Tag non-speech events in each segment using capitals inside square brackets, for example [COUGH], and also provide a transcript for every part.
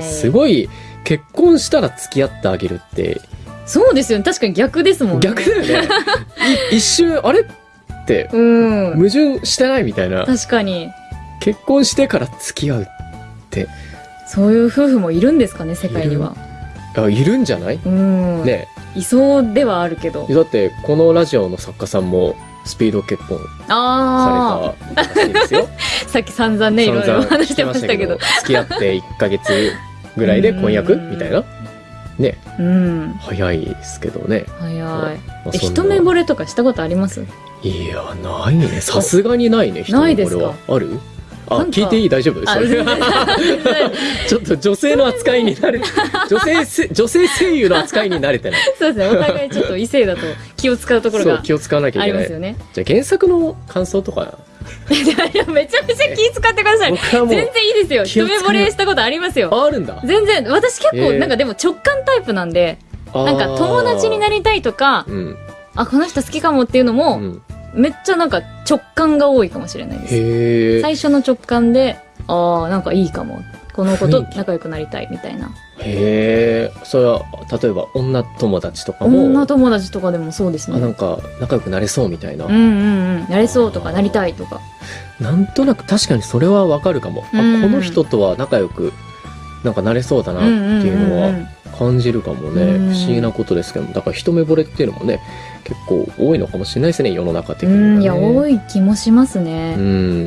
すごい、結婚したら付き合ってあげるって、そうですよね。確かに逆ですもんね。逆だよね。い一瞬、あれって、うん。矛盾してないみたいな。確かに。結婚してから付き合う。そういう夫婦もいるんですかね、世界には。あいるんじゃない？うん。ねいそうではあるけど。だって、このラジオの作家さんも、スピード結婚あされたらしいですよ。あ。さっき散々ね、いろいろ話してましたけど。付き合って1ヶ月ぐらいで婚約？うんみたいな？ね、うん。早いですけどね。早い。まあ一目惚れとかしたことあります？いや、ないね。さすがにないね、一目惚れは。ある？あ、聞いていい？大丈夫？あ、それ [LAUGHS] ちょっと女性の扱いに慣れて、[LAUGHS] 女性せ、女性声優の扱いに慣れてない。そうですね。お互いちょっと異性だと気を使うところが気を使わなきゃいけないあります。よね。じゃあ原作の感想とか、[LAUGHS] めちゃめちゃ気使ってください。全然いいですよ。一目惚れしたことありますよ。ああるんだ。全然、私結構、えーなんかでも直感タイプなんで、なんか友達になり、りたいとか、うん。あ、この人好きかもっていうのうも、ん、めっちゃなんか直感が多いかもしれないです。最初の直感で、ああ、なんかいいかも。この子と仲良くなりたいみたいな。へえ。それは、例えば女友達とかも、女友達とかでもそうですあ、なね。んか仲良くなれそうみたいな。うんうんうん。なれそうとか、なりたいとか。なんとなく確かにそれはわかるかも。あ、うんこの人とは仲良く、なんかなれそうだなっていうのは感じるかもね。うん不思議なことですけども。だから一目惚れっていうのもね、結構多いのかもしれないですね、世の中的には、ね。うん、いや、多い気もしますうね。ん。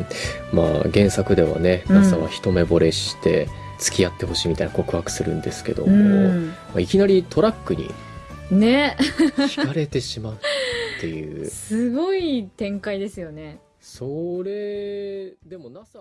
まあ原作ではね、うん NASA は一目惚れして付き合ってほしいみたいな告白するんですけどうも、ん。まあ、いきなりトラックにね。惹かれてしまうっていう。[LAUGHS] すごい展開ですよね。それ、でも NASA